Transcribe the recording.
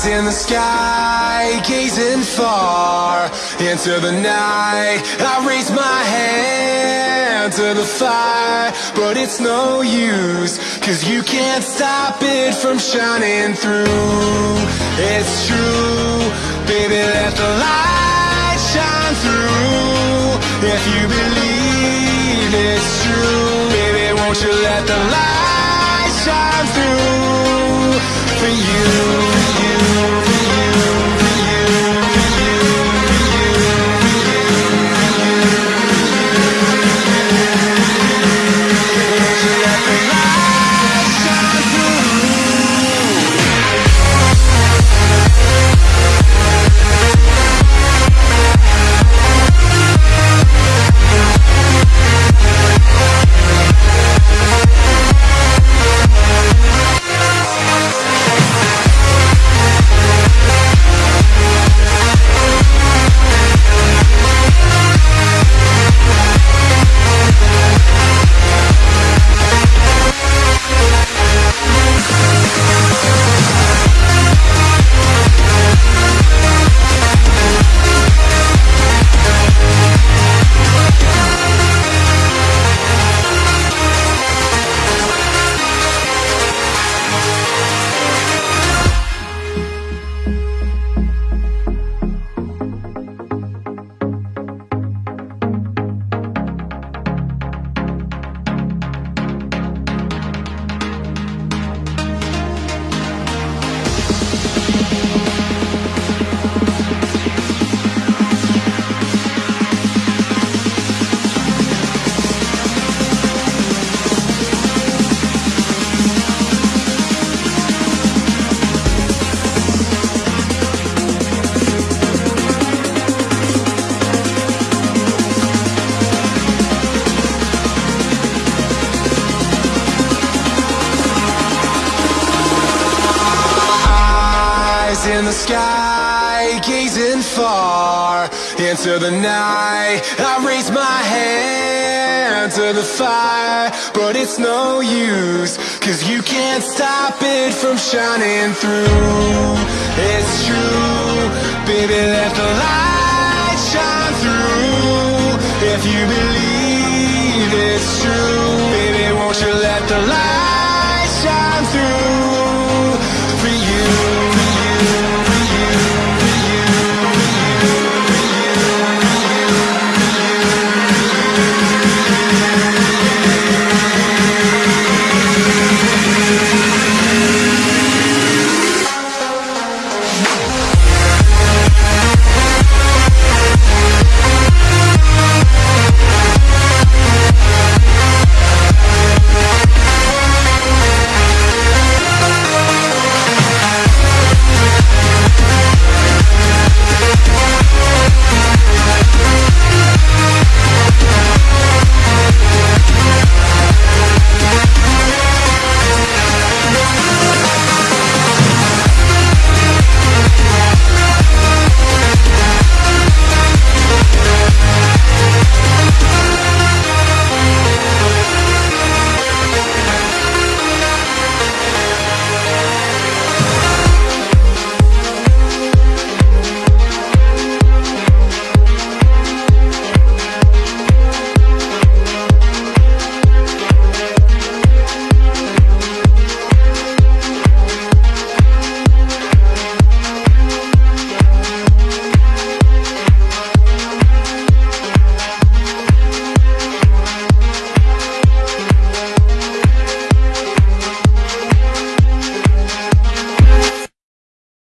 Eyes in the sky, gazing far into the night. I raise my hand to the fire, but it's no use, cause you can't stop it from shining through. It's true, baby, let the light shine through. If you believe it's true, baby, won't you let the light shine through in the sky, gazing far into the night. I raise my hand to the fire, but it's no use Cause you can't stop it from shining through. It's true, baby let the light shine through. If you believe